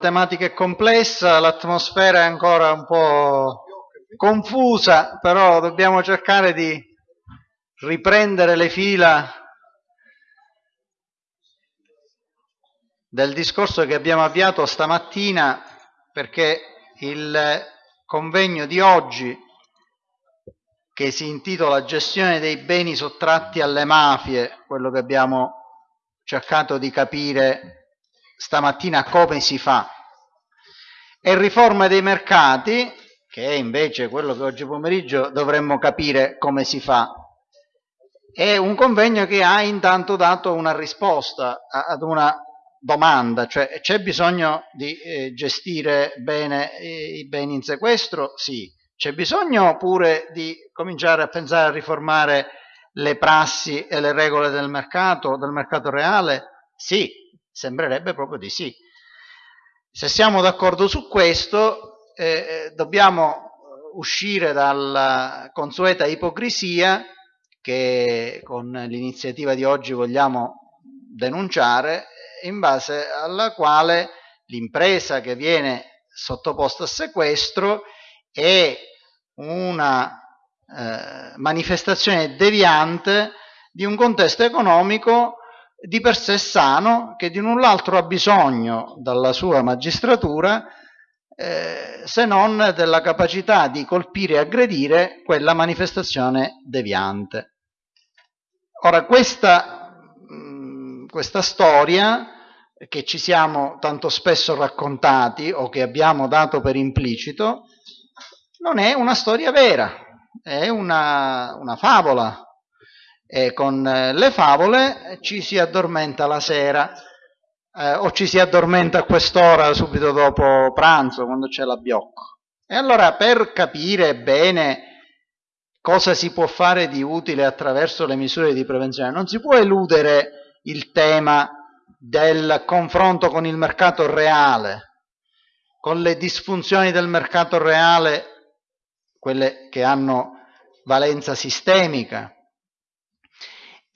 Tematica è complessa, l'atmosfera è ancora un po' confusa, però dobbiamo cercare di riprendere le fila del discorso che abbiamo avviato stamattina perché il convegno di oggi che si intitola Gestione dei beni sottratti alle mafie, quello che abbiamo cercato di capire stamattina come si fa. E riforma dei mercati, che è invece quello che oggi pomeriggio dovremmo capire come si fa. È un convegno che ha intanto dato una risposta ad una domanda, cioè c'è bisogno di eh, gestire bene i beni in sequestro? Sì. C'è bisogno pure di cominciare a pensare a riformare le prassi e le regole del mercato, del mercato reale? Sì. Sembrerebbe proprio di sì. Se siamo d'accordo su questo, eh, eh dobbiamo uscire dalla consueta ipocrisia che con l'iniziativa di oggi vogliamo denunciare, in base alla quale l'impresa che viene sottoposta a sequestro è una eh, manifestazione deviante di un contesto economico di per sé sano, che di null'altro ha bisogno dalla sua magistratura eh, se non della capacità di colpire e aggredire quella manifestazione deviante. Ora, questa, mh, mm, questa storia che ci siamo tanto spesso raccontati o che abbiamo dato per implicito, non è una storia vera, è una, una favola, e con eh, le favole ci si addormenta la sera eh, o ci si addormenta a quest'ora subito dopo pranzo quando c'è la biocco. E allora per capire bene cosa si può fare di utile attraverso le misure di prevenzione, non si può eludere il tema del confronto con il mercato reale, con le disfunzioni del mercato reale, quelle che hanno valenza sistemica,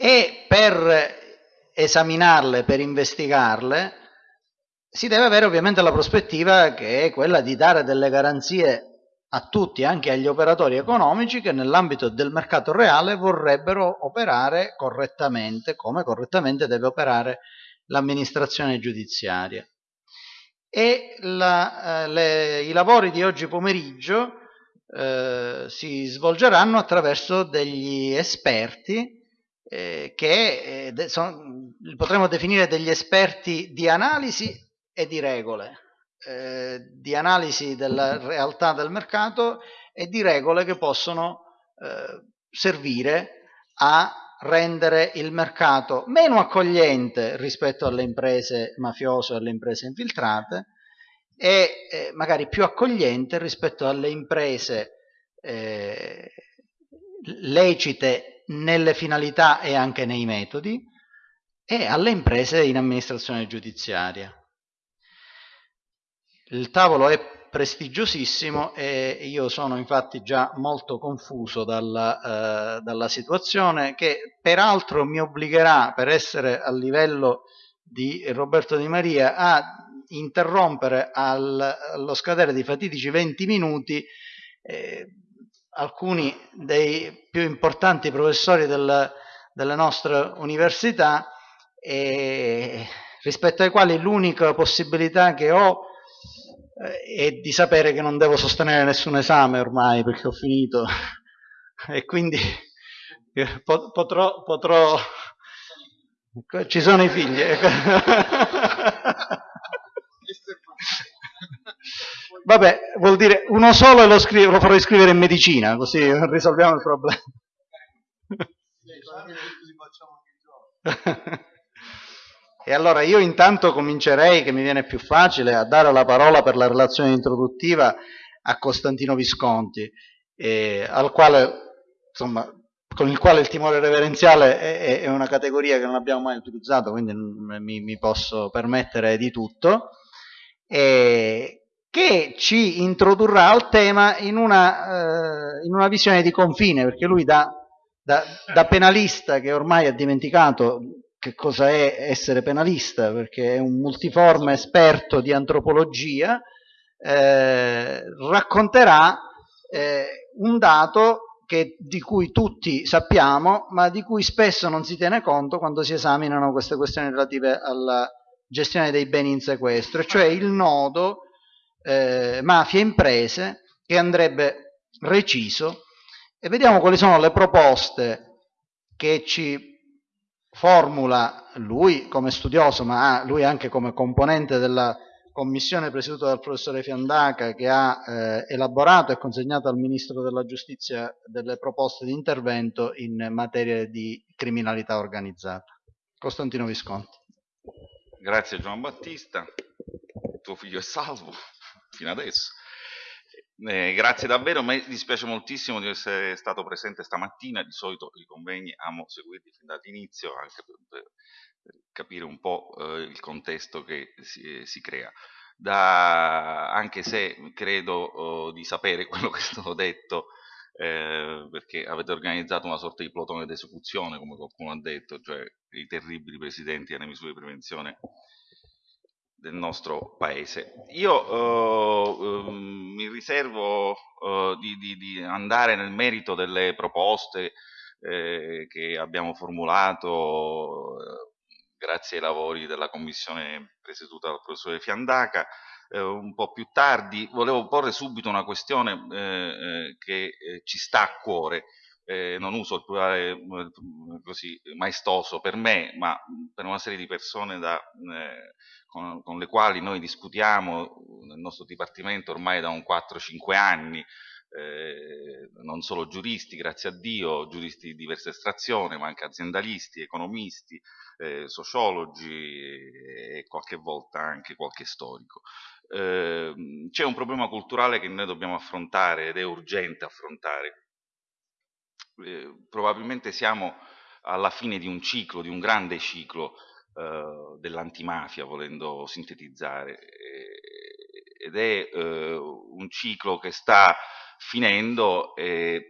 e per esaminarle, per investigarle, si deve avere ovviamente la prospettiva che è quella di dare delle garanzie a tutti, anche agli operatori economici che nell'ambito del mercato reale vorrebbero operare correttamente, come correttamente deve operare l'amministrazione giudiziaria. E la, eh, le, i lavori di oggi pomeriggio eh, si svolgeranno attraverso degli esperti eh, che eh, son, potremmo definire degli esperti di analisi e di regole, eh, di analisi della realtà del mercato e di regole che possono eh, servire a rendere il mercato meno accogliente rispetto alle imprese mafiose e alle imprese infiltrate e eh, magari più accogliente rispetto alle imprese eh, lecite nelle finalità e anche nei metodi e alle imprese in amministrazione giudiziaria. Il tavolo è prestigiosissimo e io sono infatti già molto confuso dalla, eh, dalla situazione che peraltro mi obbligherà per essere a livello di Roberto Di Maria a interrompere al, allo scadere di fatidici 20 minuti eh, alcuni dei più importanti professori del, delle nostre università e rispetto ai quali l'unica possibilità che ho eh, è di sapere che non devo sostenere nessun esame ormai perché ho finito. E quindi eh, potrò, potrò ci sono i figli Vabbè, vuol dire uno solo e lo, scrivo, lo farò iscrivere in medicina, così risolviamo il problema. e allora io intanto comincerei, che mi viene più facile, a dare la parola per la relazione introduttiva a Costantino Visconti, eh, quale, insomma, con il quale il timore reverenziale è, è, una categoria che non abbiamo mai utilizzato, quindi mi, mi posso permettere di tutto. E, che ci introdurrà al tema in una, eh, in una visione di confine, perché lui da, da, da, penalista che ormai ha dimenticato che cosa è essere penalista, perché è un multiforme esperto di antropologia, eh, racconterà eh, un dato che, di cui tutti sappiamo, ma di cui spesso non si tiene conto quando si esaminano queste questioni relative alla gestione dei beni in sequestro, cioè il nodo eh, mafia-imprese che andrebbe reciso e vediamo quali sono le proposte che ci formula lui come studioso, ma lui anche come componente della commissione presieduta dal professore Fiandaca che ha eh, elaborato e consegnato al Ministro della Giustizia delle proposte di intervento in materia di criminalità organizzata. Costantino Visconti. Grazie Gian Battista, tuo figlio è salvo fino adesso. Eh, grazie davvero, mi dispiace moltissimo di essere stato presente stamattina, di solito i convegni amo seguirli fin dall'inizio anche per, per, capire un po' eh, il contesto che si, si crea. Da, anche se credo oh, di sapere quello che stato detto, eh, perché avete organizzato una sorta di plotone d'esecuzione, come qualcuno ha detto, cioè i terribili presidenti alle misure di prevenzione del nostro paese. Io eh, mi riservo eh, di, di, di, andare nel merito delle proposte eh, che abbiamo formulato eh, grazie ai lavori della commissione presieduta dal professore Fiandaca, eh, un po' più tardi. Volevo porre subito una questione eh, che ci sta a cuore, eh, non uso il plurale così maestoso per me, ma per una serie di persone da, eh, con, con, le quali noi discutiamo nel nostro dipartimento ormai da un 4-5 anni, eh, non solo giuristi, grazie a Dio, giuristi di diversa estrazione, ma anche aziendalisti, economisti, eh, sociologi e qualche volta anche qualche storico. Eh, c'è un problema culturale che noi dobbiamo affrontare ed è urgente affrontare. Eh, probabilmente siamo alla fine di un ciclo, di un grande ciclo eh, dell'antimafia, volendo sintetizzare, ed è eh, un ciclo che sta finendo e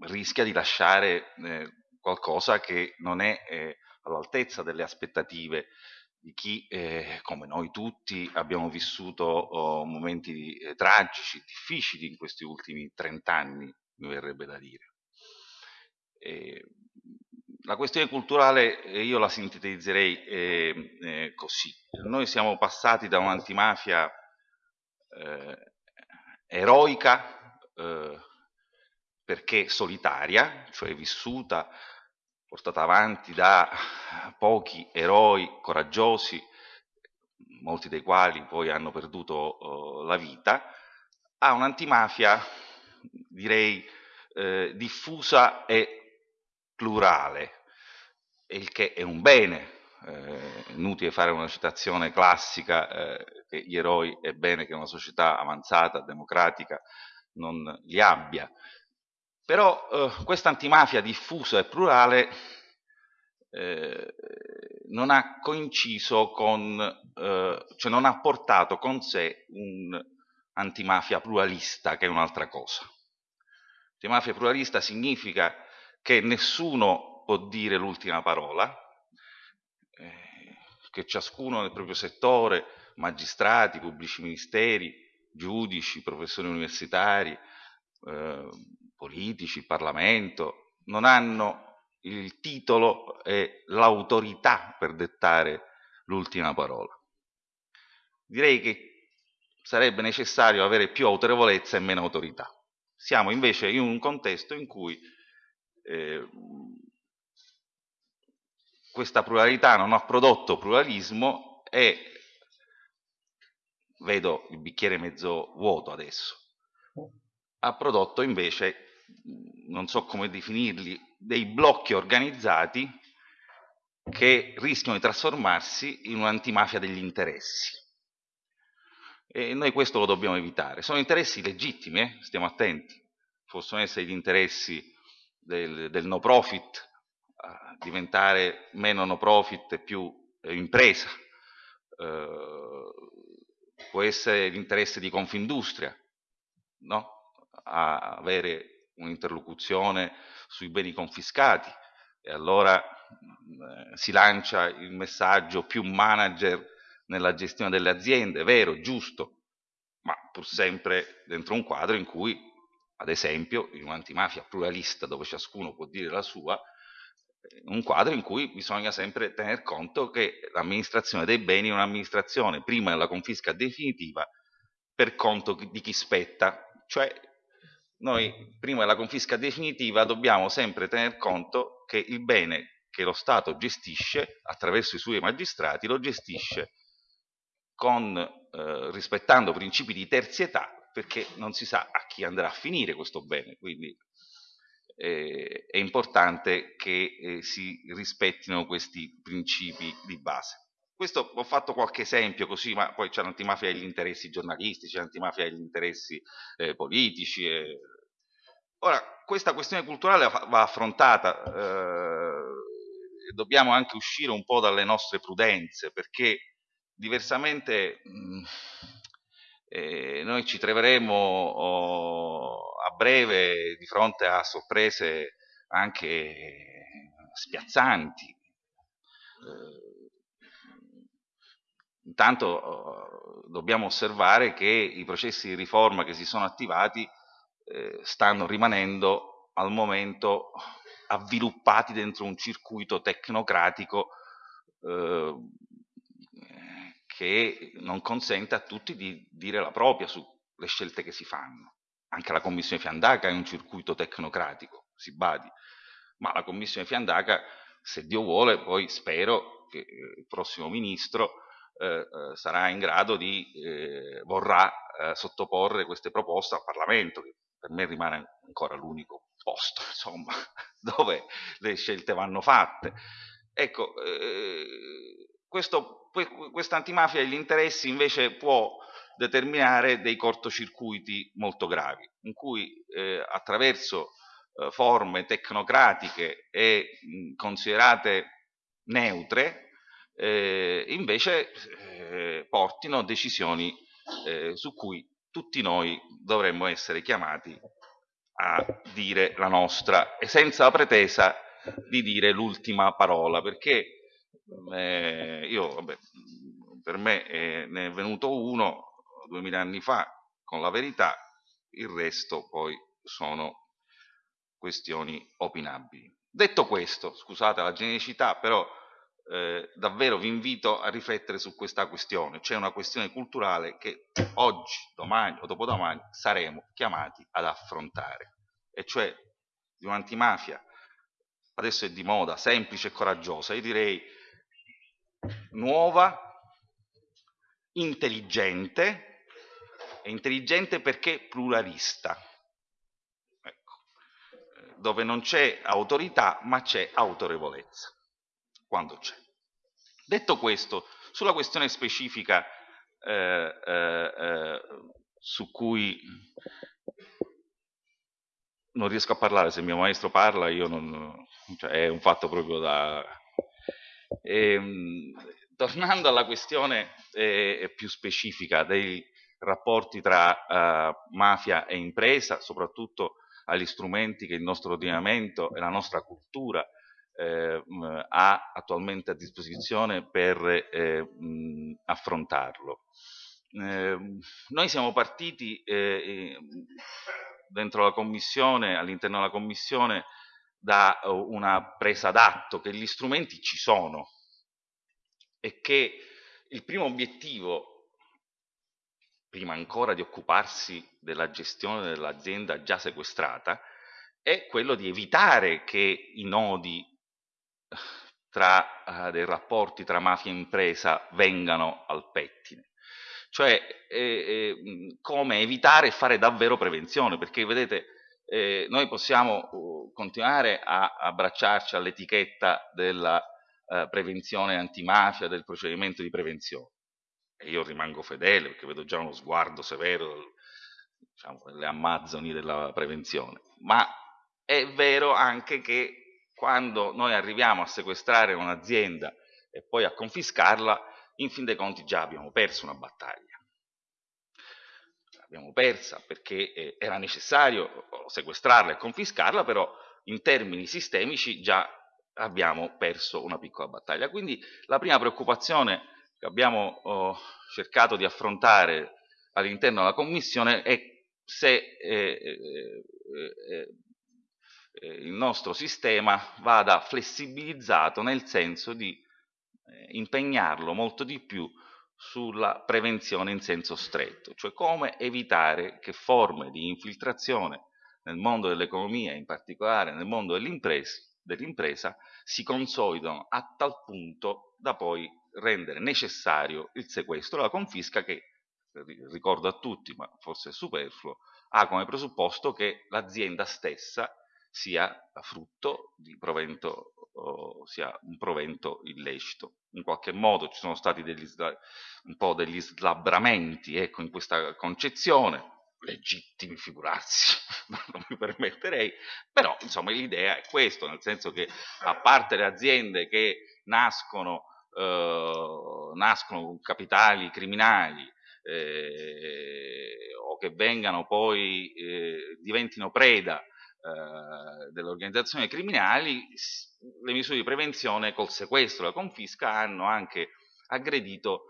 rischia di lasciare eh, qualcosa che non è eh, all'altezza delle aspettative di chi, eh, come noi tutti, abbiamo vissuto oh, momenti eh, tragici, difficili in questi ultimi trent'anni, mi verrebbe da dire. E la questione culturale eh, io la sintetizzerei eh, eh, così. Noi siamo passati da un'antimafia eh, eroica eh, perché solitaria, cioè vissuta, portata avanti da pochi eroi coraggiosi, molti dei quali poi hanno perduto la vita, a un'antimafia direi diffusa e plurale, il che è un bene, eh, inutile fare una citazione classica eh, che gli eroi è bene che una società avanzata, democratica, non li abbia. Però eh, questa antimafia diffusa e plurale eh, non ha coinciso con, eh, cioè non ha portato con sé un'antimafia pluralista, che è un'altra cosa. Antimafia pluralista significa che nessuno può dire l'ultima parola, eh, che ciascuno nel proprio settore, magistrati, pubblici ministeri, giudici, professori universitari, eh, politici, Parlamento, non hanno il titolo e l'autorità per dettare l'ultima parola. Direi che sarebbe necessario avere più autorevolezza e meno autorità. Siamo invece in un contesto in cui eh, questa pluralità non ha prodotto pluralismo e vedo il bicchiere mezzo vuoto adesso, ha prodotto invece, non so come definirli, dei blocchi organizzati che rischiano di trasformarsi in un'antimafia degli interessi. E noi questo lo dobbiamo evitare. Sono interessi legittimi, eh? stiamo attenti, possono essere gli interessi del, del no profit a diventare meno no profit e più eh, impresa, eh, può essere l'interesse di Confindustria, no? a avere un'interlocuzione sui beni confiscati e allora eh, si lancia il messaggio più manager nella gestione delle aziende, vero, giusto, ma pur sempre dentro un quadro in cui, ad esempio, in un'antimafia pluralista dove ciascuno può dire la sua, un quadro in cui bisogna sempre tener conto che l'amministrazione dei beni è un'amministrazione prima della confisca definitiva per conto di chi spetta, cioè noi prima della confisca definitiva dobbiamo sempre tener conto che il bene che lo Stato gestisce attraverso i suoi magistrati lo gestisce con, eh, rispettando principi di terzietà perché non si sa a chi andrà a finire questo bene, quindi eh, è importante che eh, si rispettino questi principi di base. Questo ho fatto qualche esempio così, ma poi c'è l'antimafia degli interessi giornalistici, l'antimafia degli interessi eh, politici. Eh. Ora, questa questione culturale va affrontata, eh, dobbiamo anche uscire un po' dalle nostre prudenze, perché diversamente mh, mm, eh, noi ci troveremo oh, a breve di fronte a sorprese anche spiazzanti. Eh, Intanto eh, dobbiamo osservare che i processi di riforma che si sono attivati eh, stanno rimanendo al momento avviluppati dentro un circuito tecnocratico eh, che non consente a tutti di dire la propria sulle scelte che si fanno. Anche la Commissione Fiandaca è un circuito tecnocratico, si badi, ma la Commissione Fiandaca, se Dio vuole, poi spero che il prossimo Ministro eh, eh, sarà in grado di, eh, vorrà eh, sottoporre queste proposte al Parlamento, che per me rimane ancora l'unico posto insomma, dove le scelte vanno fatte. Ecco, questa antimafia degli interessi invece può determinare dei cortocircuiti molto gravi, in cui eh, attraverso eh, forme tecnocratiche e mh, considerate neutre, eh, invece eh, portino decisioni eh, su cui tutti noi dovremmo essere chiamati a dire la nostra e senza la pretesa di dire l'ultima parola, perché eh, io, vabbè, per me eh, ne è venuto uno duemila anni fa con la verità, il resto poi sono questioni opinabili. Detto questo, scusate la genericità, però eh, davvero vi invito a riflettere su questa questione. C'è una questione culturale che oggi, domani o dopodomani saremo chiamati ad affrontare, e cioè di un'antimafia, adesso è di moda, semplice e coraggiosa, io direi nuova, intelligente, e intelligente perché pluralista, ecco, dove non c'è autorità ma c'è autorevolezza quando c'è. Detto questo, sulla questione specifica eh, eh, eh, su cui non riesco a parlare, se il mio maestro parla io non, cioè è un fatto proprio da... E, ehm, tornando alla questione eh, più specifica dei rapporti tra eh, mafia e impresa, soprattutto agli strumenti che il nostro ordinamento e la nostra cultura eh, ha attualmente a disposizione per eh, mh, affrontarlo. Eh, noi siamo partiti eh, dentro la commissione, all'interno della commissione, da una presa d'atto che gli strumenti ci sono e che il primo obiettivo, prima ancora di occuparsi della gestione dell'azienda già sequestrata, è quello di evitare che i nodi tra uh, dei rapporti tra mafia e impresa vengano al pettine. Cioè eh, eh, come evitare e fare davvero prevenzione, perché vedete eh, noi possiamo uh, continuare a abbracciarci all'etichetta della uh, prevenzione antimafia, del procedimento di prevenzione. E io rimango fedele perché vedo già uno sguardo severo diciamo, delle amazzoni della prevenzione. Ma è vero anche che quando noi arriviamo a sequestrare un'azienda e poi a confiscarla, in fin dei conti già abbiamo perso una battaglia. L'abbiamo persa perché eh, era necessario sequestrarla e confiscarla, però in termini sistemici già abbiamo perso una piccola battaglia. Quindi la prima preoccupazione che abbiamo oh, cercato di affrontare all'interno della Commissione è se eh, eh, eh, eh, il nostro sistema vada flessibilizzato nel senso di eh, impegnarlo molto di più sulla prevenzione in senso stretto, cioè come evitare che forme di infiltrazione nel mondo dell'economia, in particolare nel mondo dell'impresa, si consolidano a tal punto da poi rendere necessario il sequestro, la confisca che, ricordo a tutti, ma forse è superfluo, ha come presupposto che l'azienda stessa sia frutto di provento, sia un provento illecito. In qualche modo ci sono stati degli, un po' degli slabramenti ecco, in questa concezione, legittimi figurarsi, non mi permetterei, però insomma l'idea è questa, nel senso che a parte le aziende che nascono, eh, nascono con capitali criminali eh, o che vengano poi, eh, diventino preda eh, delle organizzazioni criminali, le misure di prevenzione col sequestro e la confisca hanno anche aggredito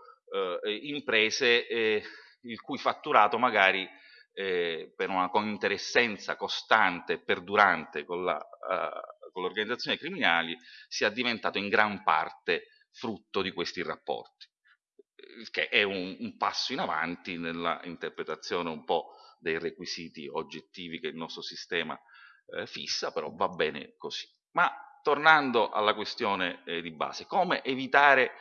eh, imprese eh, il cui fatturato magari eh, per una cointeressenza costante e perdurante con, la, uh, con le organizzazioni criminali sia diventato in gran parte frutto di questi rapporti, che è un, un passo in avanti nella interpretazione un po' dei requisiti oggettivi che il nostro sistema eh, fissa, però va bene così. Ma tornando alla questione eh, di base, come evitare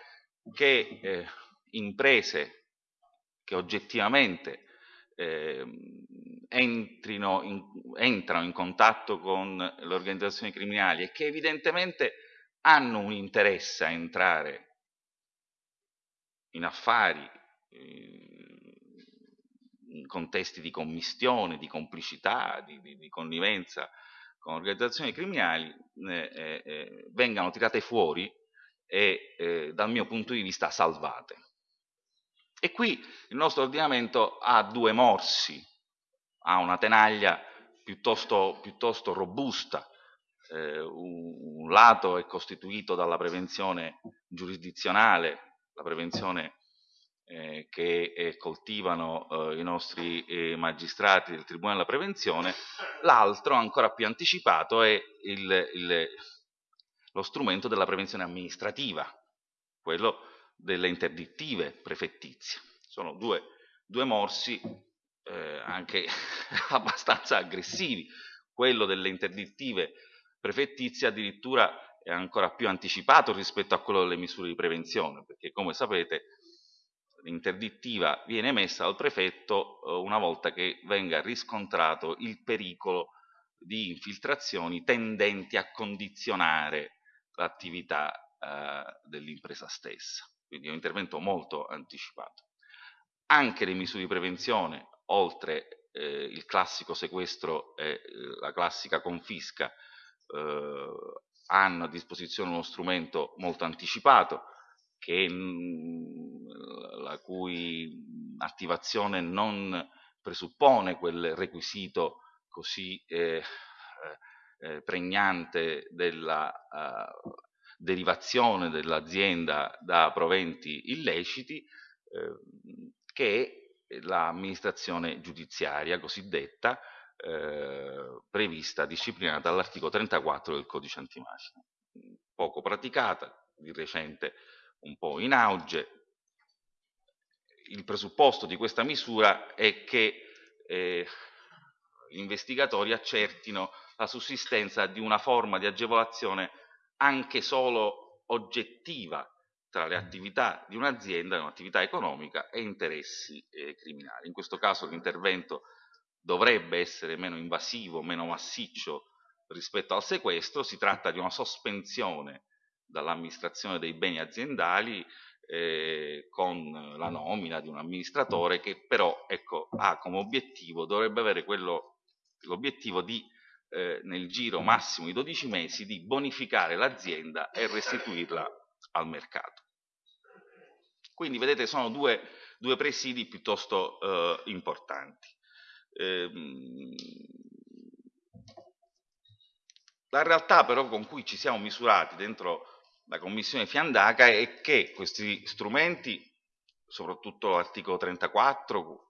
che eh, imprese che oggettivamente eh, entrino in, entrano in contatto con le organizzazioni criminali e che evidentemente hanno un interesse a entrare in affari, in contesti di commistione, di complicità, di, di, di connivenza con organizzazioni criminali, eh, eh, eh vengano tirate fuori e eh, dal mio punto di vista salvate. E qui il nostro ordinamento ha due morsi, ha una tenaglia piuttosto, piuttosto robusta, eh, un, lato è costituito dalla prevenzione giurisdizionale, la prevenzione eh, che eh, coltivano eh, i nostri eh, magistrati del Tribunale della Prevenzione, l'altro ancora più anticipato è il, il, lo strumento della prevenzione amministrativa, quello delle interdittive prefettizie. Sono due, due morsi eh, anche abbastanza aggressivi. Quello delle interdittive prefettizie addirittura è ancora più anticipato rispetto a quello delle misure di prevenzione, perché come sapete l'interdittiva viene emessa dal prefetto eh, una volta che venga riscontrato il pericolo di infiltrazioni tendenti a condizionare l'attività eh, dell'impresa stessa. Quindi è un intervento molto anticipato. Anche le misure di prevenzione, oltre eh, il classico sequestro e eh, la classica confisca, eh, hanno a disposizione uno strumento molto anticipato, che, mm, la cui attivazione non presuppone quel requisito così eh, eh, pregnante della uh, derivazione dell'azienda da proventi illeciti, eh, che l'amministrazione giudiziaria cosiddetta, eh, prevista, disciplinata dall'articolo 34 del codice antimafia. Poco praticata, di recente un po' in auge. Il presupposto di questa misura è che eh, gli investigatori accertino la sussistenza di una forma di agevolazione anche solo oggettiva tra le attività di un'azienda, un'attività economica e interessi eh, criminali. In questo caso l'intervento dovrebbe essere meno invasivo, meno massiccio rispetto al sequestro, si tratta di una sospensione dall'amministrazione dei beni aziendali eh, con la nomina di un amministratore che però ecco, ha come obiettivo, dovrebbe avere l'obiettivo di eh, nel giro massimo di 12 mesi di bonificare l'azienda e restituirla al mercato. Quindi vedete sono due, due presidi piuttosto eh, importanti. Ehm, La realtà però con cui ci siamo misurati dentro la Commissione Fiandaca è che questi strumenti, soprattutto l'articolo 34,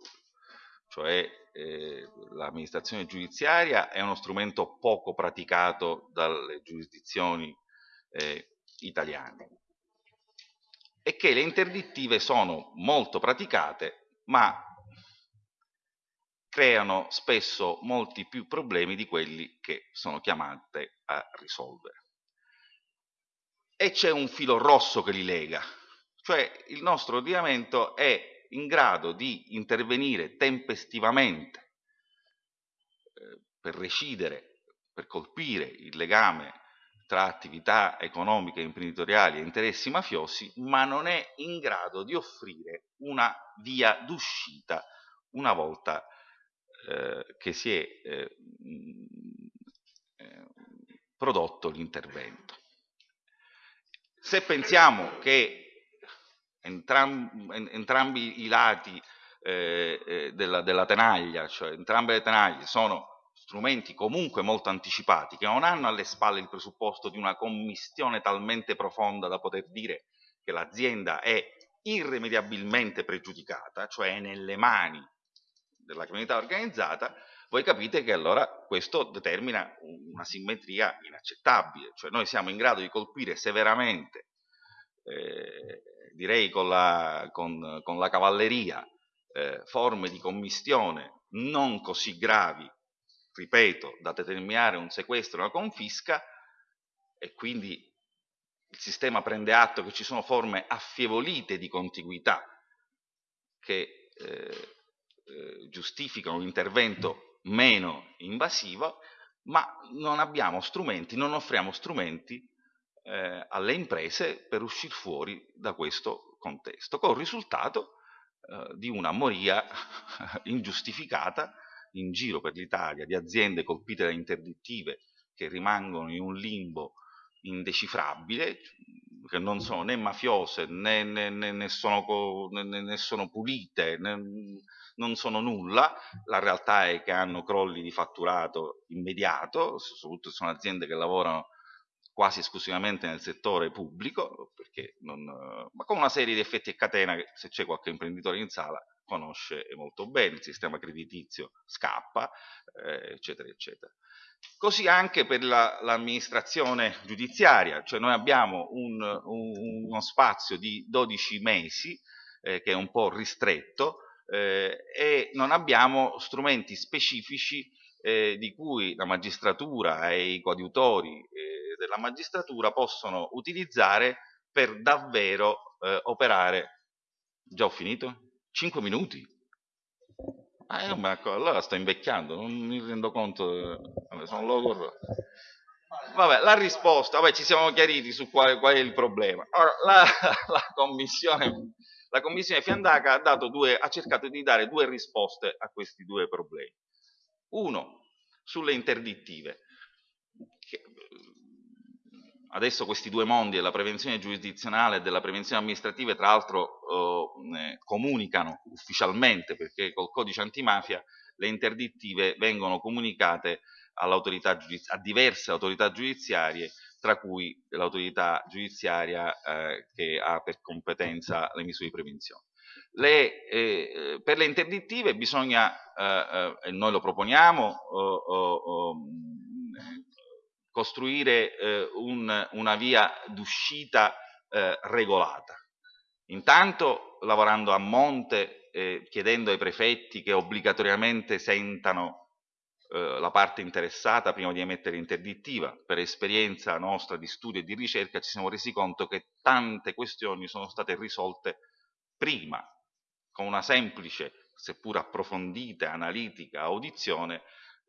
cioè eh, l'amministrazione giudiziaria, è uno strumento poco praticato dalle giurisdizioni eh, italiane e che le interdittive sono molto praticate ma creano spesso molti più problemi di quelli che sono chiamate a risolvere. E c'è un filo rosso che li lega, cioè il nostro ordinamento è in grado di intervenire tempestivamente eh, per recidere, per colpire il legame tra attività economiche, imprenditoriali e interessi mafiosi, ma non è in grado di offrire una via d'uscita una volta eh, che si è eh, eh, prodotto l'intervento. Se pensiamo che entram entrambi i lati eh, eh, della, della tenaglia, cioè entrambe le tenaglie sono strumenti comunque molto anticipati, che non hanno alle spalle il presupposto di una commistione talmente profonda da poter dire che l'azienda è irrimediabilmente pregiudicata, cioè è nelle mani della criminalità organizzata, voi capite che allora questo determina una simmetria inaccettabile, cioè noi siamo in grado di colpire severamente, eh, direi con la, con, con la cavalleria, eh, forme di commistione non così gravi, ripeto, da determinare un sequestro e una confisca, e quindi il sistema prende atto che ci sono forme affievolite di contiguità che eh, eh, giustificano un intervento meno invasivo, ma non abbiamo strumenti, non offriamo strumenti eh, alle imprese per uscire fuori da questo contesto, con il risultato eh, di una moria ingiustificata in giro per l'Italia di aziende colpite da interdittive che rimangono in un limbo indecifrabile, che non sono né mafiose né, né, né, né sono, sono, pulite, non sono nulla, la realtà è che hanno crolli di fatturato immediato, soprattutto sono aziende che lavorano quasi esclusivamente nel settore pubblico, non, ma con una serie di effetti a catena che se c'è qualche imprenditore in sala conosce molto bene, il sistema creditizio scappa, eh, eccetera, eccetera. Così anche per l'amministrazione la, giudiziaria, cioè noi abbiamo un, un, uno spazio di 12 mesi eh, che è un po' ristretto, eh, e non abbiamo strumenti specifici eh, di cui la magistratura e i coadiutori eh, della magistratura possono utilizzare per davvero eh, operare. Già ho finito? 5 minuti? Ah, io, ma allora sto invecchiando, non mi rendo conto, vabbè, sono logor. Vabbè, la risposta, vabbè, ci siamo chiariti su qual, qual è il problema. Allora, la, la commissione la Commissione Fiandaca ha, due, ha cercato di dare due risposte a questi due problemi. Uno, sulle interdittive. Adesso questi due mondi della prevenzione giurisdizionale e della prevenzione amministrativa tra l'altro eh, comunicano ufficialmente perché col codice antimafia le interdittive vengono comunicate a diverse autorità giudiziarie tra cui l'autorità giudiziaria eh, che ha per competenza le misure di prevenzione. Le, eh, per le interdittive bisogna, eh, eh noi lo proponiamo, costruire eh, un, una via d'uscita eh, regolata. Intanto lavorando a monte, chiedendo ai prefetti che obbligatoriamente sentano eh, la parte interessata prima di emettere interdittiva. Per esperienza nostra di studio e di ricerca ci siamo resi conto che tante questioni sono state risolte prima, con una semplice, seppur approfondita, analitica audizione,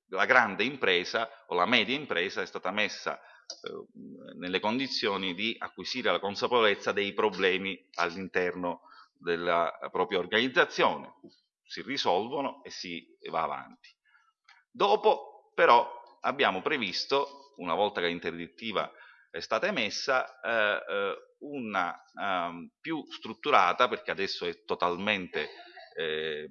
la grande impresa o la media impresa è stata messa eh, nelle condizioni di acquisire la consapevolezza dei problemi all'interno della propria organizzazione, si risolvono e si va avanti. Dopo però abbiamo previsto, una volta che l'interdittiva è stata emessa, eh, eh, una um, più strutturata, perché adesso è totalmente eh,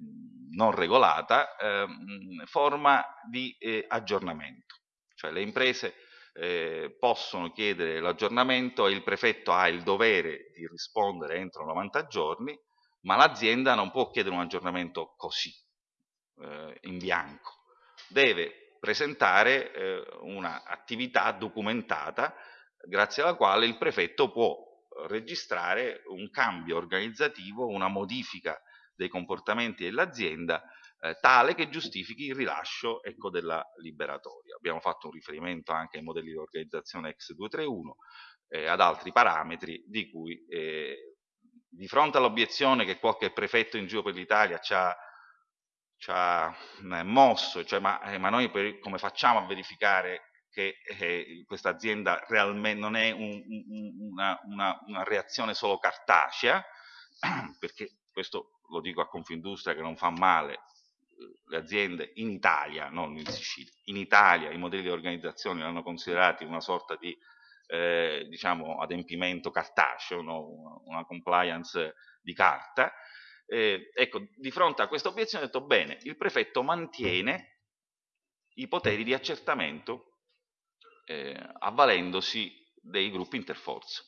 non regolata, ehm, forma di eh, aggiornamento. Cioè le imprese eh, possono chiedere l'aggiornamento e il prefetto ha il dovere di rispondere entro 90 giorni, ma l'azienda non può chiedere un aggiornamento così, eh, in bianco. Deve presentare eh, un'attività documentata grazie alla quale il prefetto può registrare un cambio organizzativo, una modifica dei comportamenti dell'azienda eh, tale che giustifichi il rilascio ecco, della liberatoria. Abbiamo fatto un riferimento anche ai modelli di organizzazione ex 231 eh, ad altri parametri di cui eh, di fronte all'obiezione che qualche prefetto in giro per l'Italia ci ha, ci ha eh, mosso, cioè, ma, eh, ma, noi per, come facciamo a verificare che eh, questa azienda realmente non è un, un, una, una, una, reazione solo cartacea, perché questo lo dico a Confindustria che non fa male, eh, le aziende in Italia, non in Sicilia, in Italia i modelli di organizzazione li hanno considerati una sorta di eh, diciamo, adempimento cartaceo, no? una compliance di carta. Eh, ecco, di fronte a questa obiezione ho detto bene, il prefetto mantiene i poteri di accertamento eh, avvalendosi dei gruppi interforze.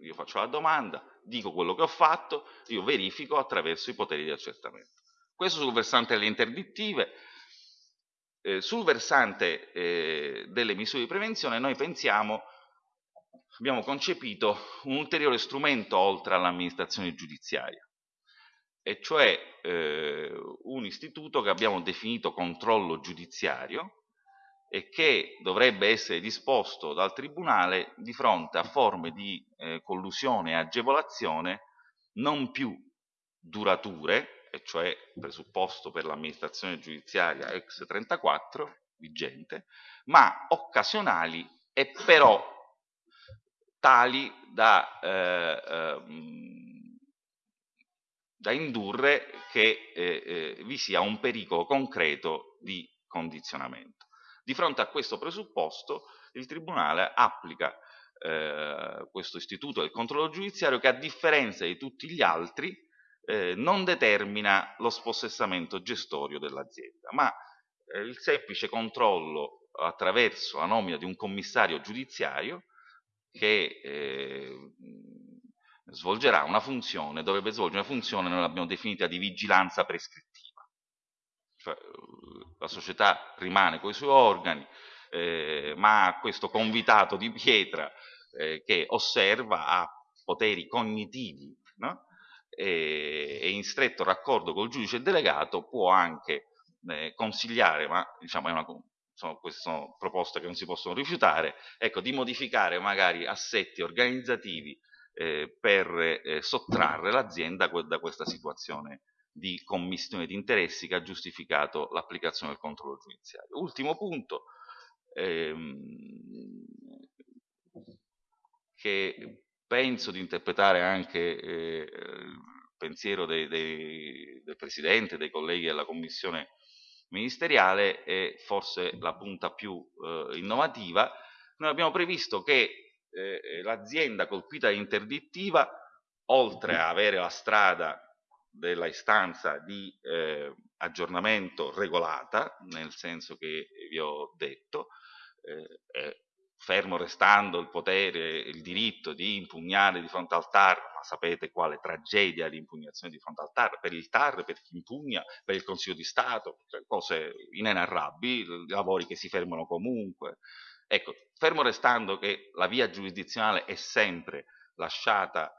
Io faccio la domanda, dico quello che ho fatto, io verifico attraverso i poteri di accertamento. Questo sul versante delle interdittive. Eh, sul versante eh, delle misure di prevenzione noi pensiamo, abbiamo concepito un ulteriore strumento oltre all'amministrazione giudiziaria, e cioè eh, un istituto che abbiamo definito controllo giudiziario, e che dovrebbe essere disposto dal Tribunale di fronte a forme di eh, collusione e agevolazione non più durature, e cioè presupposto per l'amministrazione giudiziaria ex 34 vigente, ma occasionali e però tali da, eh, eh, da indurre che eh, eh, vi sia un pericolo concreto di condizionamento. Di fronte a questo presupposto il Tribunale applica eh, questo istituto del controllo giudiziario che a differenza di tutti gli altri eh, non determina lo spossessamento gestorio dell'azienda, ma eh, il semplice controllo attraverso la nomina di un commissario giudiziario che eh, svolgerà una funzione, dovrebbe svolgere una funzione, noi l'abbiamo definita di vigilanza prescrittiva. Cioè, la società rimane con i suoi organi, eh, ma questo convitato di pietra eh, che osserva ha poteri cognitivi no? e, e, in stretto raccordo col giudice delegato può anche eh, consigliare, ma diciamo è una, sono, queste sono proposte che non si possono rifiutare, ecco, di modificare magari assetti organizzativi eh, per eh, sottrarre l'azienda da questa situazione di commissione di interessi che ha giustificato l'applicazione del controllo giudiziario. Ultimo punto, ehm, che penso di interpretare anche eh, il pensiero dei, dei, del Presidente, dei colleghi della Commissione ministeriale, è forse la punta più eh, innovativa. Noi abbiamo previsto che eh, l'azienda colpita da interdittiva, oltre a avere la strada della istanza di eh, aggiornamento regolata, nel senso che vi ho detto, eh, fermo restando il potere, il diritto di impugnare di fronte al TAR, ma sapete quale tragedia l'impugnazione di fronte al TAR, per il TAR, per chi impugna, per il Consiglio di Stato, cioè cose inenarrabili, lavori che si fermano comunque. Ecco, fermo restando che la via giurisdizionale è sempre lasciata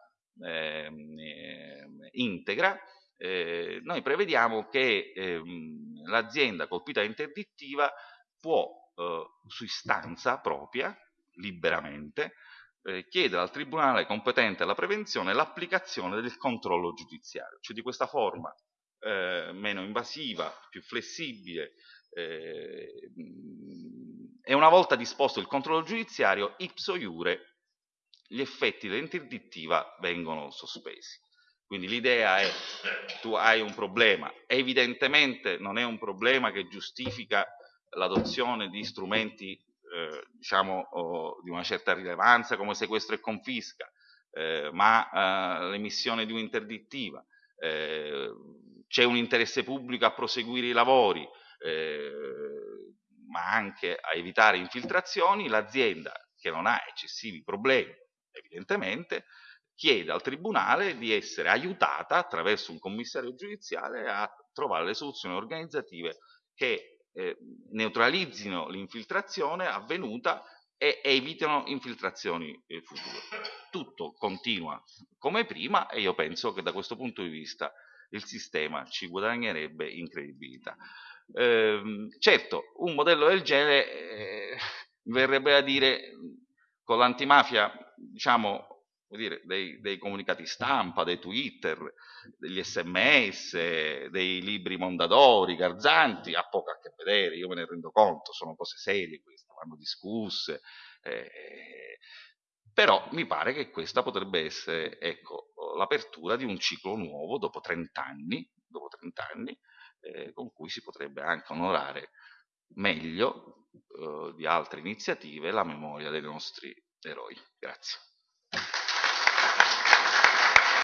integra, eh, noi prevediamo che ehm, l'azienda colpita da interdittiva può eh, su istanza propria, liberamente, eh, chiedere al tribunale competente alla prevenzione l'applicazione del controllo giudiziario, cioè di questa forma eh, meno invasiva, più flessibile, eh, e una volta disposto il controllo giudiziario, ipso iure gli effetti dell'interdittiva vengono sospesi. Quindi l'idea è, tu hai un problema, evidentemente non è un problema che giustifica l'adozione di strumenti eh, diciamo, oh, di una certa rilevanza come sequestro e confisca, eh, ma eh, l'emissione di un'interdittiva, eh, c'è un interesse pubblico a proseguire i lavori, eh, ma anche a evitare infiltrazioni, l'azienda che non ha eccessivi problemi, evidentemente, chiede al Tribunale di essere aiutata attraverso un commissario giudiziale a trovare le soluzioni organizzative che eh, neutralizzino l'infiltrazione avvenuta e evitino infiltrazioni eh, future. Tutto continua come prima e io penso che da questo punto di vista il sistema ci guadagnerebbe in credibilità. Eh, certo, un modello del genere eh, verrebbe a dire con l'antimafia, diciamo, dire, dei, dei, comunicati stampa, dei Twitter, degli sms, dei libri mondadori, garzanti, ha poco a che vedere, io me ne rendo conto, sono cose serie queste, vanno discusse, eh, però mi pare che questa potrebbe essere ecco, l'apertura di un ciclo nuovo dopo 30 anni, dopo 30 anni eh, con cui si potrebbe anche onorare meglio eh, di altre iniziative la memoria dei nostri eroi. Grazie.